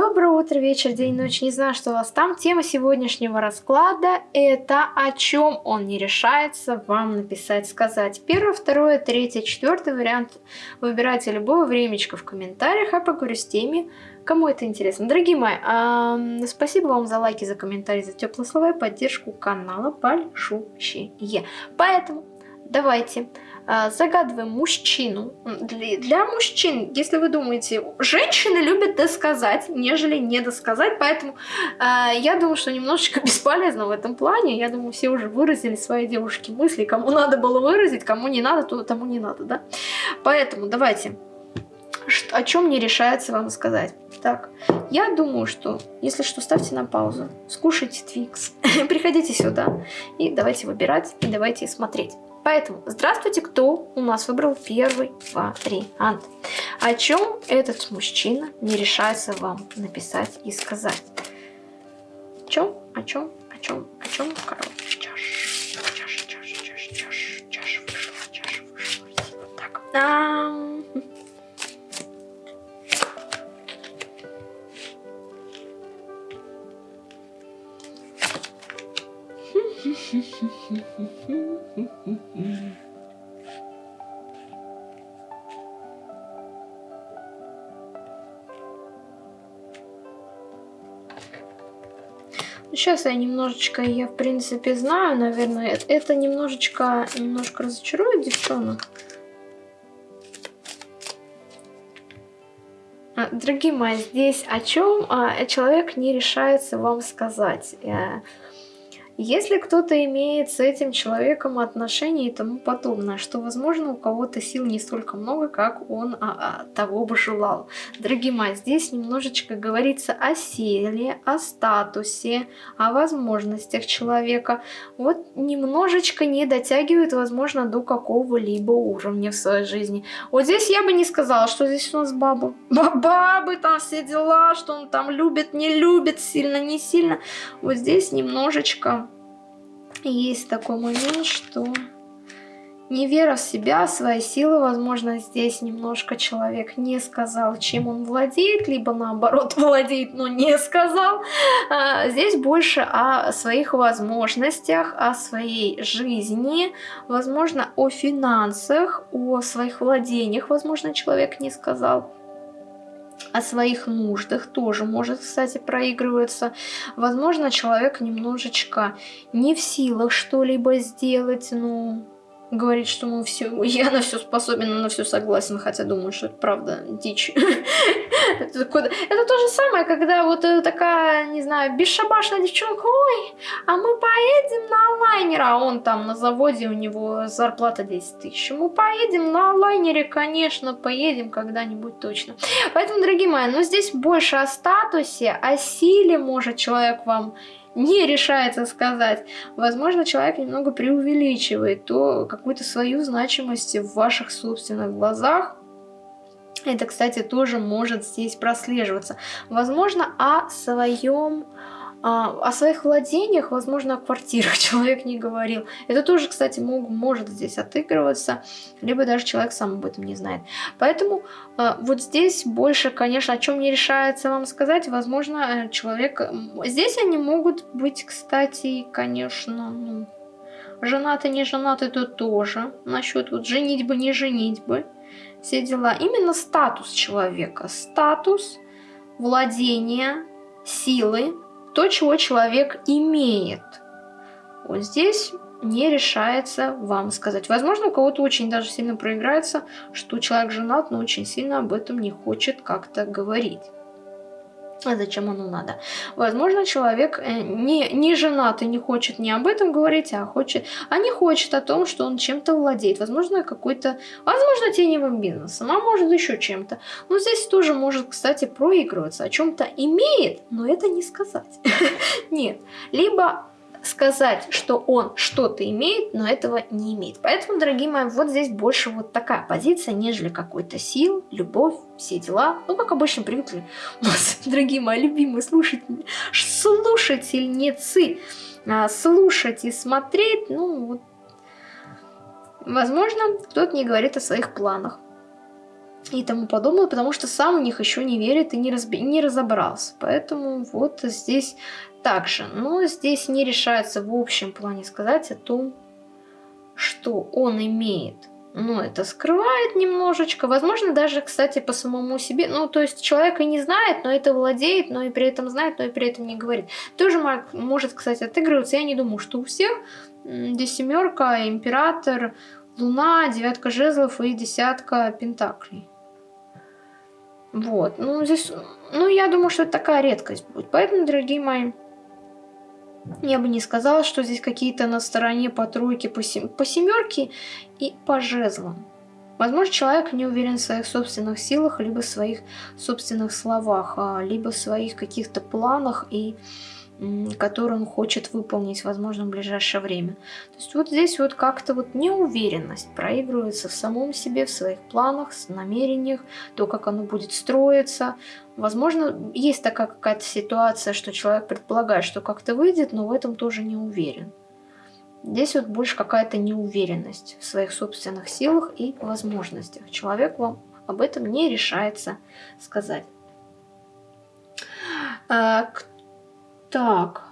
Доброе утро, вечер, день, ночь. Не знаю, что у вас там. Тема сегодняшнего расклада – это о чем он не решается вам написать, сказать. Первое, второе, третье, четвертый вариант. Выбирайте любое времечко в комментариях, а поговорю с теми, кому это интересно. Дорогие мои, э, спасибо вам за лайки, за комментарии, за теплые слова и поддержку канала большущие. Поэтому давайте загадываем мужчину. Для, для мужчин, если вы думаете, женщины любят досказать, нежели не досказать, поэтому э, я думаю, что немножечко бесполезно в этом плане. Я думаю, все уже выразили свои девушки мысли, кому надо было выразить, кому не надо, то тому не надо, да? Поэтому давайте о чем не решается вам сказать. Так, я думаю, что, если что, ставьте на паузу, скушайте Твикс, приходите сюда и давайте выбирать, и давайте смотреть. Поэтому, здравствуйте, кто у нас выбрал первый вариант. О чем этот мужчина не решается вам написать и сказать? О чем, о чем, о чем, о чем, короче, чаш, чаш, чаш, чаш, чаш, чаш вышла, чаш вышла. Так, а Сейчас я немножечко, я в принципе знаю, наверное, это немножечко, немножко разочарует девчонок. А, дорогие мои, здесь о чем а, человек не решается вам сказать. Если кто-то имеет с этим человеком отношения и тому подобное, что, возможно, у кого-то сил не столько много, как он а, а, того бы желал. Дорогие мои, здесь немножечко говорится о силе, о статусе, о возможностях человека. Вот немножечко не дотягивает, возможно, до какого-либо уровня в своей жизни. Вот здесь я бы не сказала, что здесь у нас баба. Бабы там все дела, что он там любит, не любит, сильно, не сильно. Вот здесь немножечко есть такой момент, что не вера в себя, в свои силы, возможно, здесь немножко человек не сказал, чем он владеет, либо наоборот владеет, но не сказал. А, здесь больше о своих возможностях, о своей жизни, возможно, о финансах, о своих владениях, возможно, человек не сказал о своих нуждах тоже может, кстати, проигрываться. Возможно, человек немножечко не в силах что-либо сделать, ну, говорит, что мы все, я на все способен, на все согласен, хотя думаю, что это правда дичь. это, это то же самое, когда вот такая, не знаю, бесшабашная девчонка, ой, а мы поедем на лайнер, а он там на заводе, у него зарплата 10 тысяч. Мы поедем на лайнере, конечно, поедем когда-нибудь точно. Поэтому, дорогие мои, ну здесь больше о статусе, о силе может человек вам не решается сказать. Возможно, человек немного преувеличивает то какую-то свою значимость в ваших собственных глазах. Это, кстати, тоже может здесь прослеживаться. Возможно, о своем о своих владениях, возможно, о квартирах человек не говорил. Это тоже, кстати, мог, может здесь отыгрываться, либо даже человек сам об этом не знает. Поэтому а, вот здесь больше, конечно, о чем не решается вам сказать. Возможно, э, человек... Здесь они могут быть, кстати, конечно, ну, женаты, не женаты, то тоже. Насчет вот женитьбы, не женитьбы. Все дела. Именно статус человека. Статус, владение, силы, то, чего человек имеет. Вот здесь не решается вам сказать. Возможно, у кого-то очень даже сильно проиграется, что человек женат, но очень сильно об этом не хочет как-то говорить а зачем оно надо. Возможно, человек э, не, не женат и не хочет не об этом говорить, а, хочет, а не хочет о том, что он чем-то владеет. Возможно, какой-то, возможно, теневым бизнесом, а может еще чем-то. Но здесь тоже может, кстати, проигрываться. О чем-то имеет, но это не сказать. Нет. Либо сказать, что он что-то имеет, но этого не имеет. Поэтому, дорогие мои, вот здесь больше вот такая позиция, нежели какой-то сил, любовь, все дела. Ну, как обычно привыкли у нас, дорогие мои любимые слушатели, слушательницы, а, слушать и смотреть, ну, вот, возможно, кто-то не говорит о своих планах. И тому подобное, потому что сам в них еще не верит и не, разби... не разобрался. Поэтому вот здесь также. Но здесь не решается в общем плане сказать о том, что он имеет. Но это скрывает немножечко. Возможно, даже, кстати, по самому себе. Ну, то есть человек и не знает, но это владеет, но и при этом знает, но и при этом не говорит. Тоже может, кстати, отыгрываться. Я не думаю, что у всех. Здесь семерка, император, луна, девятка жезлов и десятка пентаклей. Вот, ну здесь, ну я думаю, что это такая редкость будет. Поэтому, дорогие мои, я бы не сказала, что здесь какие-то на стороне по тройке, по, сем... по семерке и по жезлам. Возможно, человек не уверен в своих собственных силах, либо в своих собственных словах, а, либо в своих каких-то планах и который он хочет выполнить, возможно, в ближайшее время. То есть вот здесь вот как-то вот неуверенность проигрывается в самом себе, в своих планах, в намерениях, то, как оно будет строиться. Возможно, есть такая какая-то ситуация, что человек предполагает, что как-то выйдет, но в этом тоже не уверен. Здесь вот больше какая-то неуверенность в своих собственных силах и возможностях. Человек вам об этом не решается сказать. А, так.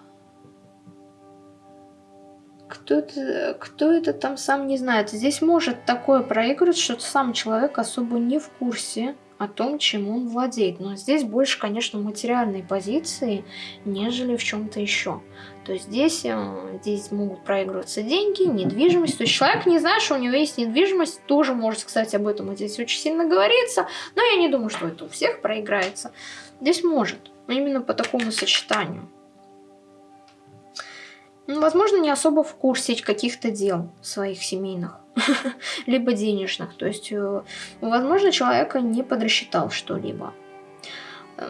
Кто это, кто это там сам не знает. Здесь может такое проигрывать, что сам человек особо не в курсе о том, чем он владеет. Но здесь больше, конечно, материальной позиции, нежели в чем-то еще. То есть здесь, э, здесь могут проигрываться деньги, недвижимость. То есть человек не знает, что у него есть недвижимость, тоже может, кстати, об этом здесь очень сильно говорится. Но я не думаю, что это у всех проиграется. Здесь может, именно по такому сочетанию. Ну, возможно, не особо в курсе каких-то дел своих семейных, либо денежных. То есть, э, возможно, человека не подрасчитал что-либо.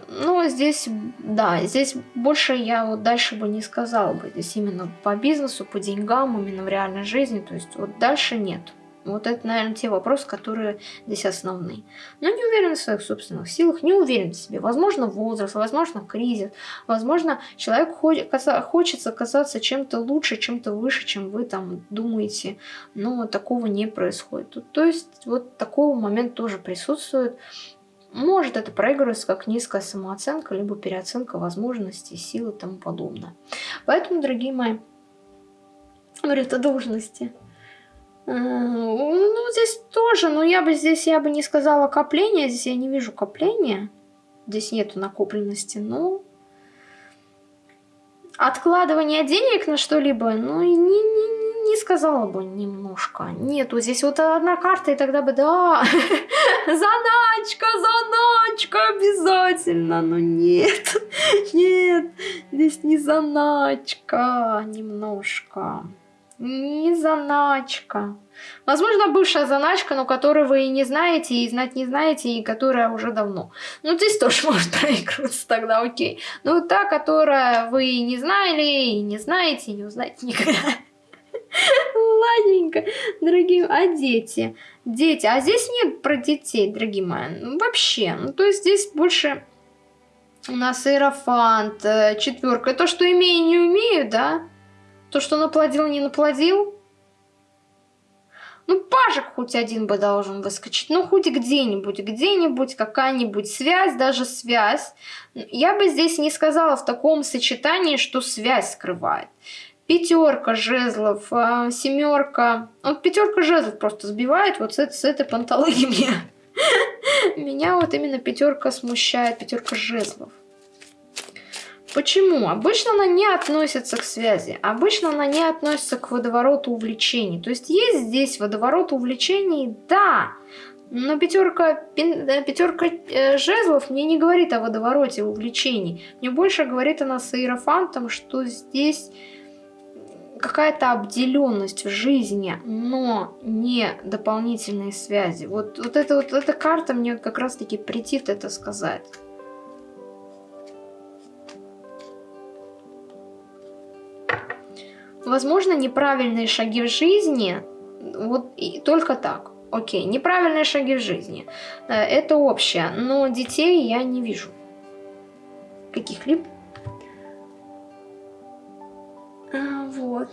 Ну, здесь, да, здесь больше я вот дальше бы не сказала бы. Здесь именно по бизнесу, по деньгам, именно в реальной жизни. То есть, вот дальше нет. Вот это, наверное, те вопросы, которые здесь основные. Но не уверен в своих собственных силах, не уверен в себе. Возможно, возраст, возможно, кризис. Возможно, человек хочет оказаться чем-то лучше, чем-то выше, чем вы там думаете. Но такого не происходит. То есть, вот такого момент тоже присутствует. Может это проигрываться как низкая самооценка, либо переоценка возможностей, сил и тому подобное. Поэтому, дорогие мои, говорят о должности – ну, здесь тоже, но я бы здесь, я бы не сказала копление, здесь я не вижу копления. Здесь нету накопленности, но... Откладывание денег на что-либо, ну, не, не, не сказала бы немножко. Нету здесь вот одна карта, и тогда бы, да, заначка, заначка обязательно, но нет, нет, здесь не заначка немножко. Не заначка. Возможно, бывшая заначка, но которую вы и не знаете, и знать не знаете, и которая уже давно. Ну, здесь тоже может проигрываться тогда, окей. Но та, которая вы не знали, и не знаете, и не узнаете никогда. Ладненько, дорогие, а дети? Дети, а здесь нет про детей, дорогие мои, ну, вообще. Ну, то есть здесь больше у нас иерофант, э, четверка. То, что имею, не умею, да? То, что наплодил, не наплодил? Ну, пажик хоть один бы должен выскочить. Ну, хоть где-нибудь, где-нибудь какая-нибудь связь, даже связь. Я бы здесь не сказала в таком сочетании, что связь скрывает. Пятерка жезлов, а, семерка. Вот пятерка жезлов просто сбивает вот с, с этой пантологии меня. Меня вот именно пятерка смущает, пятерка жезлов. Почему? Обычно она не относится к связи, обычно она не относится к водовороту увлечений. То есть есть здесь водоворот увлечений, да, но пятерка, пятерка э, жезлов мне не говорит о водовороте увлечений. Мне больше говорит она с иерофантом, что здесь какая-то обделенность в жизни, но не дополнительные связи. Вот, вот, это, вот эта карта мне как раз-таки притит это сказать. Возможно, неправильные шаги в жизни, вот и только так. Окей, неправильные шаги в жизни. Э, это общее, но детей я не вижу. Каких-либо. А, вот.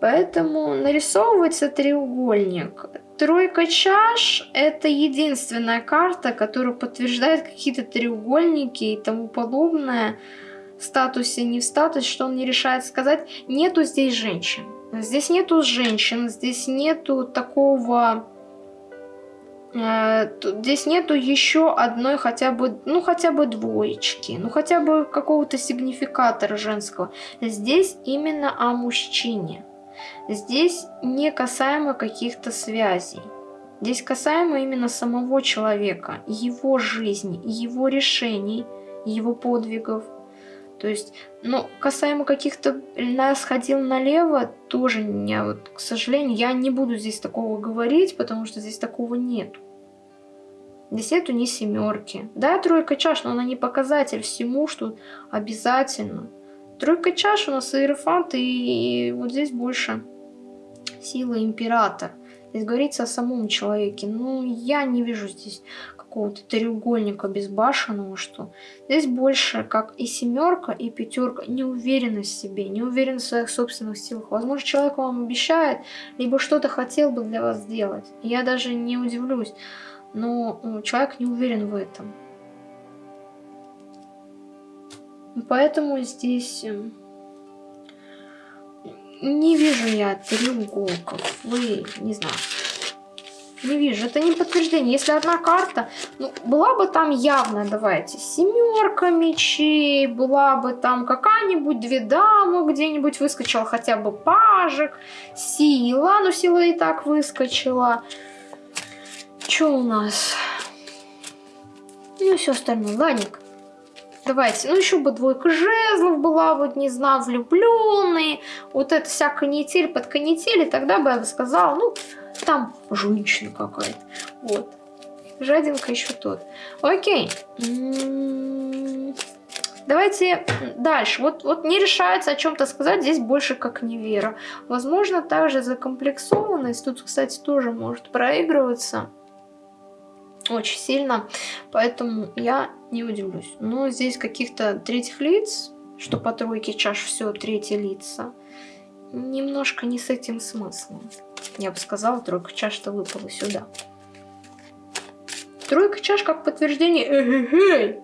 Поэтому нарисовывается треугольник. Тройка чаш – это единственная карта, которая подтверждает какие-то треугольники и тому подобное. Статусе, не в статусе, что он не решает сказать. Нету здесь женщин. Здесь нету женщин, здесь нету такого... Э, здесь нету еще одной хотя бы, ну хотя бы двоечки, ну хотя бы какого-то сигнификатора женского. Здесь именно о мужчине. Здесь не касаемо каких-то связей. Здесь касаемо именно самого человека, его жизни, его решений, его подвигов. То есть, ну, касаемо каких-то нас налево, тоже не, вот, к сожалению, я не буду здесь такого говорить, потому что здесь такого нет. Здесь нету ни семерки. Да, тройка чаш, но она не показатель всему, что обязательно. Тройка чаш у нас иерофант, и, и вот здесь больше сила император. Здесь говорится о самом человеке. Ну, я не вижу здесь какого-то треугольника безбашенного, что здесь больше, как и семерка, и пятерка, неуверенность в себе, неуверенность в своих собственных силах. Возможно, человек вам обещает, либо что-то хотел бы для вас сделать. Я даже не удивлюсь, но ну, человек не уверен в этом. Поэтому здесь эм, не вижу я треуголков. Вы, не знаю. Не вижу. Это не подтверждение. Если одна карта, ну, была бы там явно, давайте, семерка мечей, была бы там какая-нибудь две дамы где-нибудь выскочила, хотя бы пажик, сила, ну сила и так выскочила. Что у нас? Ну все остальное. Ладненько. Давайте, ну еще бы двойка жезлов была, вот не знаю, влюбленные, вот это вся канитель под канитель, тогда бы я бы сказала, ну, там женщина какая-то, вот. Жадинка еще тот. Окей. М-м-м. Давайте дальше. Вот, вот не решается о чем-то сказать, здесь больше как невера. Возможно, также закомплексованность, тут, кстати, тоже может проигрываться очень сильно, поэтому я не удивлюсь. Но здесь каких-то третьих лиц, что по тройке чаш все третьи лица, немножко не с этим смыслом. Я бы сказала, тройка чаш-то выпала сюда. Тройка чаш как подтверждение э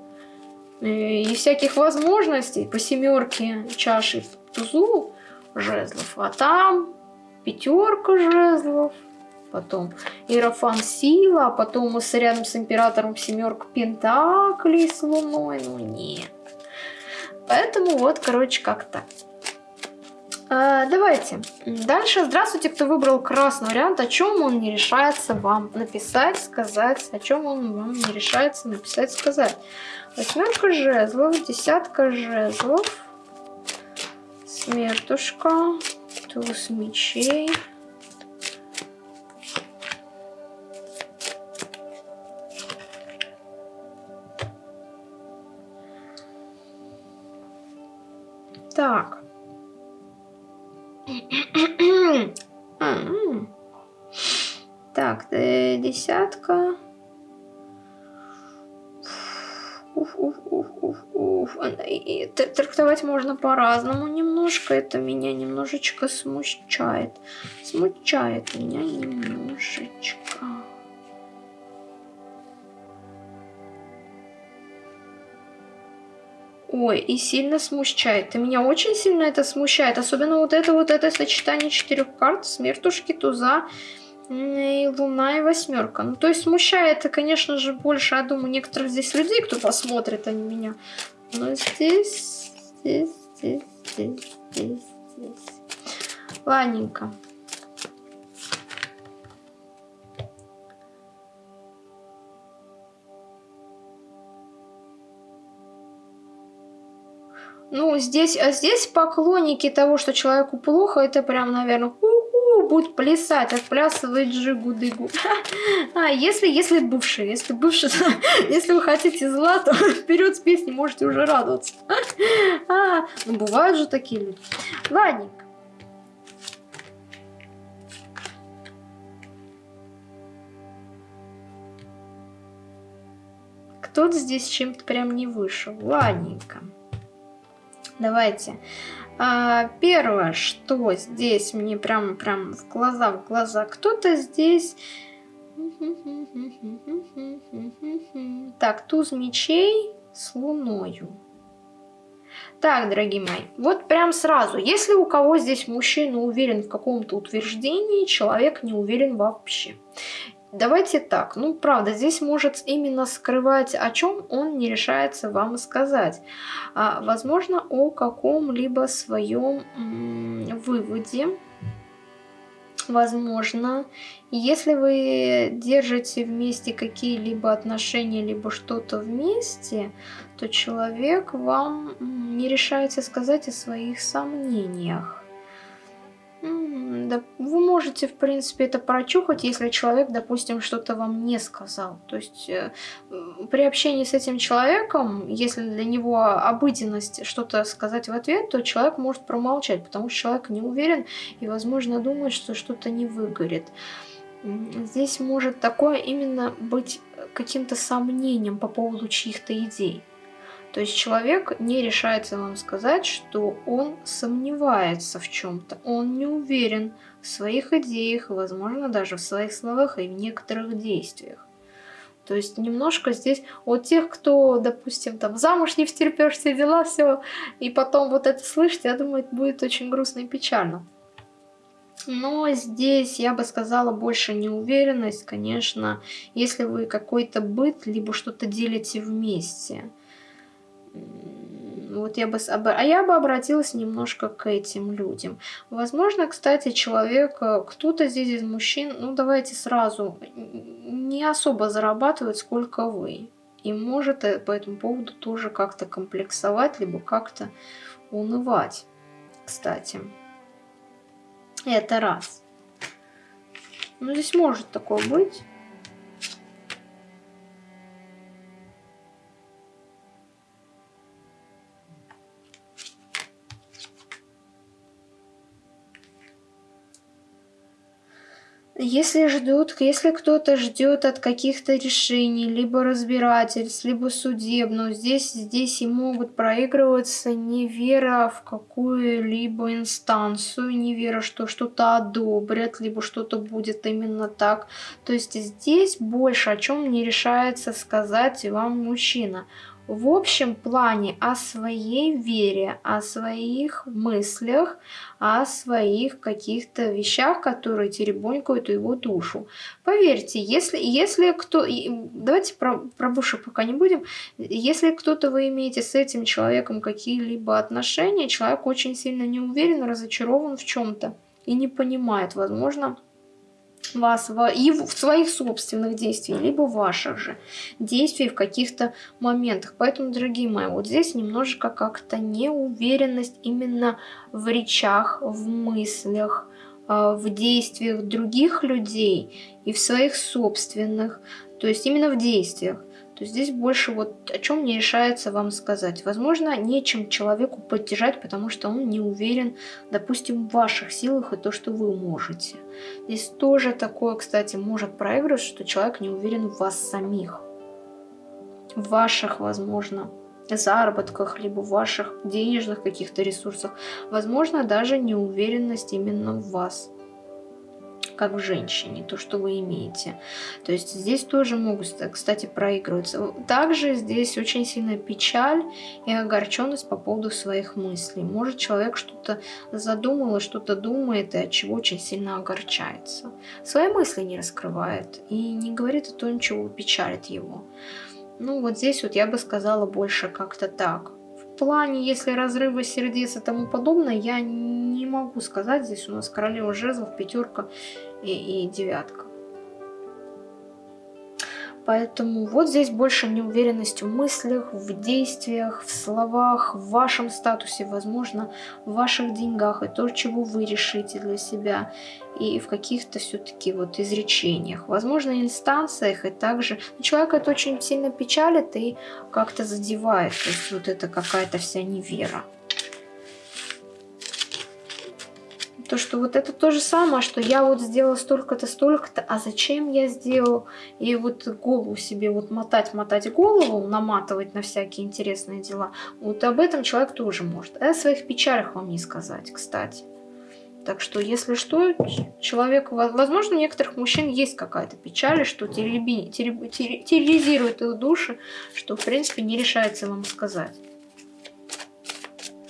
и всяких возможностей по семерке чаши в тузу жезлов, а там пятерка жезлов, потом Иерофан Сила, а потом рядом с Императором семерка Пентаклей с Луной, ну нет. Поэтому вот, короче, как так. А, давайте. Дальше. Здравствуйте, кто выбрал красный вариант. О чем он не решается вам написать, сказать. О чем он вам не решается написать, сказать. Восьмерка жезлов, десятка жезлов, смертушка, туз мечей. Так. Так, э, десятка. Уф, уф, уф, уф, уф. И трактовать можно по-разному немножко. Это меня немножечко смущает. Смущает меня немножечко. Ой, и сильно смущает. И меня очень сильно это смущает. Особенно вот это вот это сочетание четырех карт. Смертушки, туза и луна и восьмерка. Ну, то есть смущает конечно же, больше, я думаю, некоторых здесь людей, кто посмотрит, а не меня. Но здесь, здесь, здесь, здесь, здесь. Ладненько. Ну, здесь, а здесь поклонники того, что человеку плохо, это прям, наверное, у-у, будут плясать, отплясывать жигу-дыгу. А, если, если бывшие, если бывшие, если вы хотите зла, то вперед с песней можете уже радоваться. А, ну, бывают же такие люди. Ладненько. Кто-то здесь чем-то прям не вышел. Ладненько. Давайте. А, первое, что здесь мне прям, прям в глаза, в глаза. Кто-то здесь... Так, туз мечей с луною. Так, дорогие мои, вот прям сразу, если у кого здесь мужчина уверен в каком-то утверждении, человек не уверен вообще. Давайте так, ну правда, здесь может именно скрывать, о чем он не решается вам сказать. А, возможно, о каком-либо своем выводе, возможно. Если вы держите вместе какие-либо отношения, либо что-то вместе, то человек вам не решается сказать о своих сомнениях. Да, вы можете, в принципе, это прочухать, если человек, допустим, что-то вам не сказал. То есть э, при общении с этим человеком, если для него обыденность что-то сказать в ответ, то человек может промолчать, потому что человек не уверен и, возможно, думает, что что-то не выгорит. Здесь может такое именно быть каким-то сомнением по поводу чьих-то идей. То есть человек не решается вам сказать, что он сомневается в чем-то, он не уверен в своих идеях, возможно, даже в своих словах и в некоторых действиях. То есть немножко здесь от тех, кто, допустим, там замуж не встерпешь, все дела, все, и потом вот это слышать, я думаю, это будет очень грустно и печально. Но здесь, я бы сказала, больше неуверенность, конечно, если вы какой-то быт, либо что-то делите вместе – вот я бы, а я бы обратилась немножко к этим людям. Возможно, кстати, человек, э, кто-то здесь из мужчин, ну давайте сразу, не особо зарабатывает, сколько вы. И может э, по этому поводу тоже как-то комплексовать, либо как-то унывать, кстати. Это раз. Ну, здесь может такое быть. Если ждут, если кто-то ждет от каких-то решений, либо разбирательств, либо судебного, здесь, здесь и могут проигрываться невера в какую-либо инстанцию, невера, что что-то одобрят, либо что-то будет именно так. То есть здесь больше о чем не решается сказать вам мужчина в общем плане о своей вере, о своих мыслях, о своих каких-то вещах, которые теребонькают его душу. Поверьте, если, если кто... Давайте про, про Буша пока не будем. Если кто-то вы имеете с этим человеком какие-либо отношения, человек очень сильно не уверен, разочарован в чем-то и не понимает, возможно, вас в, и в своих собственных действиях, либо ваших же действий в каких-то моментах. Поэтому, дорогие мои, вот здесь немножечко как-то неуверенность именно в речах, в мыслях, а, в действиях других людей и в своих собственных, то есть именно в действиях то здесь больше вот о чем не решается вам сказать. Возможно, нечем человеку поддержать, потому что он не уверен, допустим, в ваших силах и то, что вы можете. Здесь тоже такое, кстати, может проигрывать, что человек не уверен в вас самих. В ваших, возможно, заработках, либо в ваших денежных каких-то ресурсах. Возможно, даже неуверенность именно в вас как в женщине, то, что вы имеете. То есть здесь тоже могут, кстати, проигрываться. Также здесь очень сильная печаль и огорченность по поводу своих мыслей. Может человек что-то задумал что-то думает, и от чего очень сильно огорчается. Свои мысли не раскрывает и не говорит о том, чего печалит его. Ну вот здесь вот я бы сказала больше как-то так плане, если разрыва сердец и тому подобное, я не могу сказать. Здесь у нас королева жезлов, пятерка и, и девятка. Поэтому вот здесь больше неуверенность в мыслях, в действиях, в словах, в вашем статусе, возможно, в ваших деньгах и то, чего вы решите для себя, и в каких-то все-таки вот изречениях, возможно, инстанциях, и также человека это очень сильно печалит и как-то задевает, то есть вот это какая-то вся невера. То, что вот это то же самое, что я вот сделала столько-то, столько-то, а зачем я сделал? И вот голову себе вот мотать, мотать голову, наматывать на всякие интересные дела. Вот об этом человек тоже может. А о своих печалях вам не сказать, кстати. Так что, если что, человек, возможно, у некоторых мужчин есть какая-то печаль, что терроризирует их души, что, в принципе, не решается вам сказать.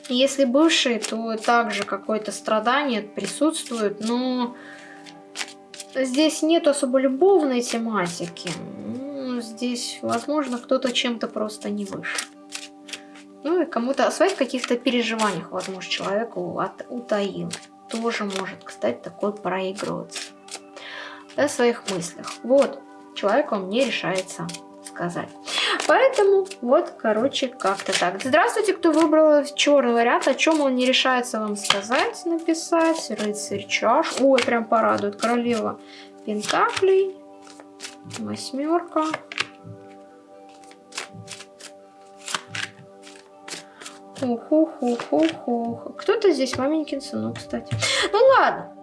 Если бывший, то также какое-то страдание присутствует, но здесь нет особо любовной тематики. Ну, здесь, возможно, кто-то чем-то просто не выше. Ну и кому-то о своих каких-то переживаниях, возможно, человеку от, утаил тоже может, кстати, такой проигрываться. О своих мыслях. Вот, человек вам не решается сказать. Поэтому вот, короче, как-то так. Здравствуйте, кто выбрал черный вариант, о чем он не решается вам сказать, написать. Рыцарь чаш. Ой, прям порадует. Королева пентаклей. Восьмерка. Ух-ух-ух-ух-ух. Кто-то здесь маменькин сынок, кстати. Ну ладно.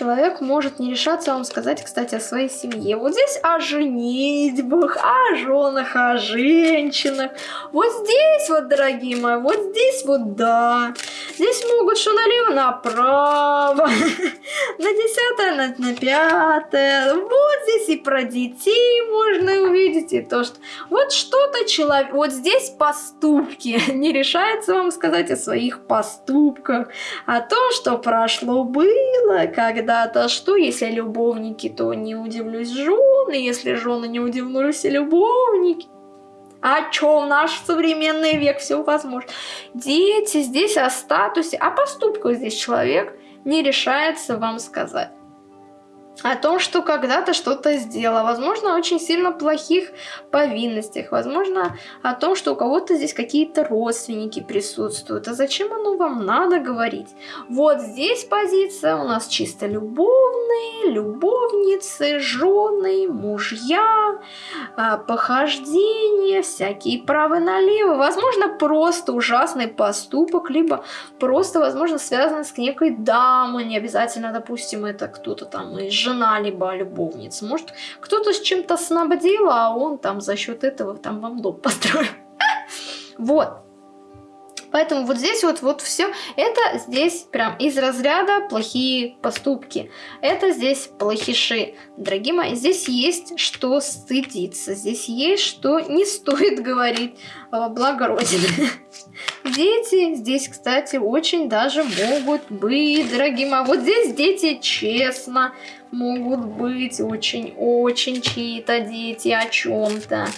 Человек может не решаться вам сказать, кстати, о своей семье. Вот здесь о женитьбах, о женах, о женщинах. Вот здесь вот, дорогие мои, вот здесь вот да. Здесь могут что налево, направо, на десятое, на, на пятое. Вот здесь и про детей можно увидеть, и то, что... Вот что-то человек... Вот здесь поступки. Не решается вам сказать о своих поступках, о том, что прошло было когда-то. Что, если любовники, то не удивлюсь жены, если жены не удивлюсь любовники. А чё, в наш современный век все возможно. Дети здесь о статусе, о поступках здесь человек не решается вам сказать о том, что когда-то что-то сделала, возможно, очень сильно плохих повинностях, возможно, о том, что у кого-то здесь какие-то родственники присутствуют. А зачем оно вам надо говорить? Вот здесь позиция у нас чисто любовные, любовницы, жены, мужья, а, похождения, всякие правы налево. Возможно, просто ужасный поступок, либо просто, возможно, связанный с некой дамой, не обязательно, допустим, это кто-то там из жена, либо любовница. Может, кто-то с чем-то снабдил, а он там за счет этого там вам дом построил. Вот. Поэтому вот здесь вот, вот все, это здесь прям из разряда плохие поступки. Это здесь плохиши. Дорогие мои, здесь есть что стыдиться. Здесь есть что не стоит говорить во благо Родины. Дети здесь, кстати, очень даже могут быть, дорогие мои. Вот здесь дети честно могут быть очень-очень чьи-то дети о чем-то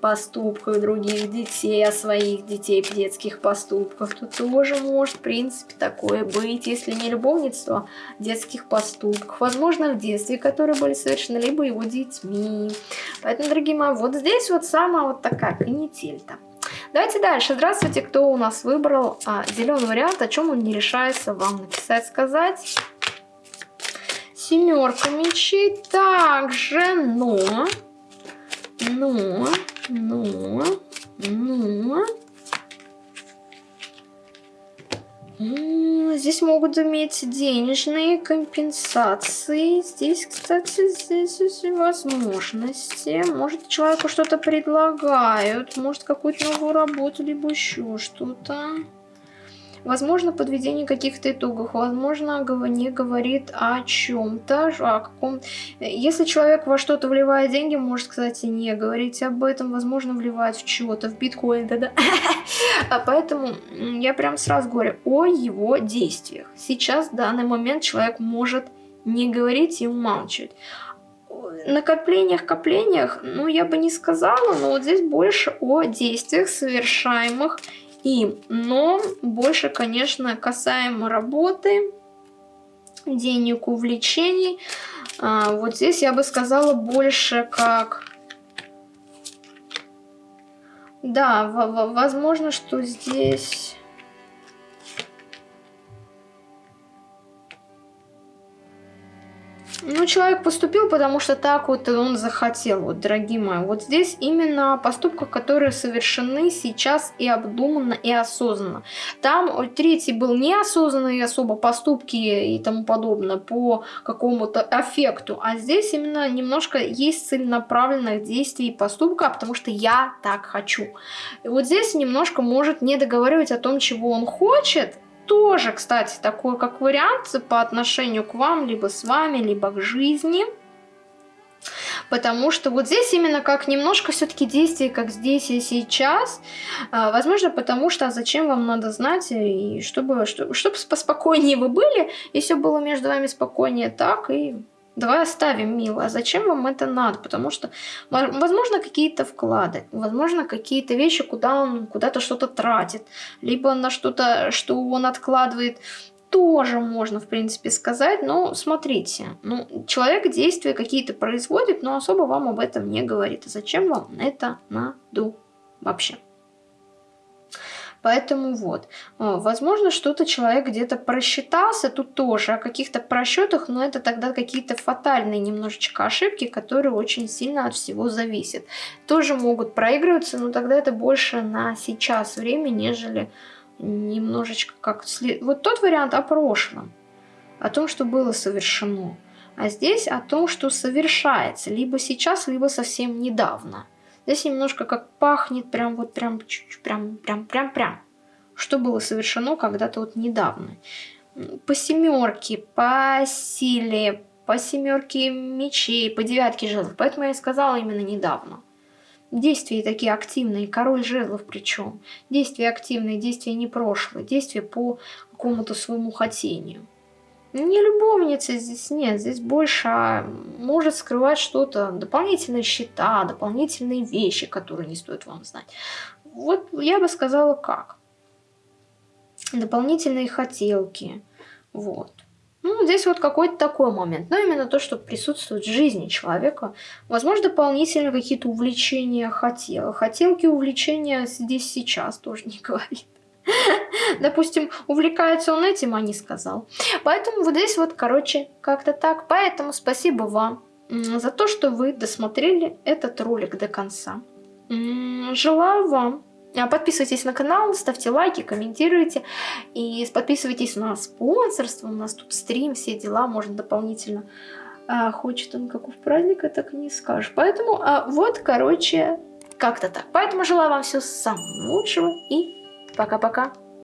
поступках других детей, о своих детей детских поступках, то тоже может, в принципе, такое быть, если не любовництво, детских поступках, возможно, в детстве, которые были совершены, либо его детьми. Поэтому, дорогие мои, вот здесь вот самая вот такая канитель-то. Давайте дальше. Здравствуйте, кто у нас выбрал а, зеленый вариант, о чем он не решается вам написать, сказать. Семерка мечей также, но, но, но, но... Здесь могут иметь денежные компенсации. Здесь, кстати, здесь возможности. Может, человеку что-то предлагают. Может, какую-то новую работу, либо еще что-то. Возможно, подведение каких-то итогов, возможно, не говорит о чем-то, о каком... Если человек во что-то вливает деньги, может, кстати, не говорить об этом, возможно, вливает в чего-то, в биткоин, да-да. А поэтому я прям сразу говорю о его действиях. Сейчас, в данный момент, человек может не говорить и умалчивать накоплениях, коплениях, ну, я бы не сказала, но вот здесь больше о действиях, совершаемых им. Но больше, конечно, касаемо работы, денег, увлечений. А, вот здесь я бы сказала больше как... Да, возможно, что здесь... Ну, человек поступил, потому что так вот он захотел, вот, дорогие мои. Вот здесь именно поступки, которые совершены сейчас и обдуманно, и осознанно. Там третий был неосознанный особо поступки и тому подобное по какому-то эффекту, а здесь именно немножко есть целенаправленных действий и поступка, потому что я так хочу. И вот здесь немножко может не договаривать о том, чего он хочет, тоже, кстати, такой как вариант по отношению к вам, либо с вами, либо к жизни. Потому что вот здесь именно как немножко все-таки действие, как здесь и сейчас. А, возможно, потому что а зачем вам надо знать, и чтобы, чтобы, чтобы поспокойнее вы были, и все было между вами спокойнее так, и Давай оставим, мило. А зачем вам это надо? Потому что, возможно, какие-то вклады, возможно, какие-то вещи, куда он куда-то что-то тратит, либо на что-то, что он откладывает, тоже можно, в принципе, сказать. Но смотрите, ну, человек действия какие-то производит, но особо вам об этом не говорит. А зачем вам это надо вообще? Поэтому вот, а, возможно, что-то человек где-то просчитался, тут тоже о каких-то просчетах, но это тогда какие-то фатальные немножечко ошибки, которые очень сильно от всего зависят. Тоже могут проигрываться, но тогда это больше на сейчас время, нежели немножечко как... Вот тот вариант о прошлом, о том, что было совершено. А здесь о том, что совершается, либо сейчас, либо совсем недавно. Здесь немножко как пахнет, прям вот прям, чуть-чуть, прям, прям, прям, прям. Что было совершено когда-то вот недавно. По семерке, по силе, по семерке мечей, по девятке жезлов. Поэтому я и сказала именно недавно. Действия такие активные, король жезлов причем. Действия активные, действия не прошлые, действия по какому-то своему хотению. Не любовница здесь нет, здесь больше а, может скрывать что-то, дополнительные счета, дополнительные вещи, которые не стоит вам знать. Вот я бы сказала как. Дополнительные хотелки, вот. Ну, здесь вот какой-то такой момент. Но именно то, что присутствует в жизни человека. Возможно, дополнительно какие-то увлечения хотел. Хотелки, увлечения здесь сейчас тоже не говорит. Допустим, увлекается он этим, а не сказал. Поэтому вот здесь вот, короче, как-то так. Поэтому спасибо вам за то, что вы досмотрели этот ролик до конца. Желаю вам а, Подписывайтесь на канал, ставьте лайки, комментируйте. И подписывайтесь на спонсорство. У нас тут стрим, все дела, можно дополнительно. А, хочет он каков праздник, а так не скажешь. Поэтому а, вот, короче, как-то так. Поэтому желаю вам всего самого лучшего и Пока-пока.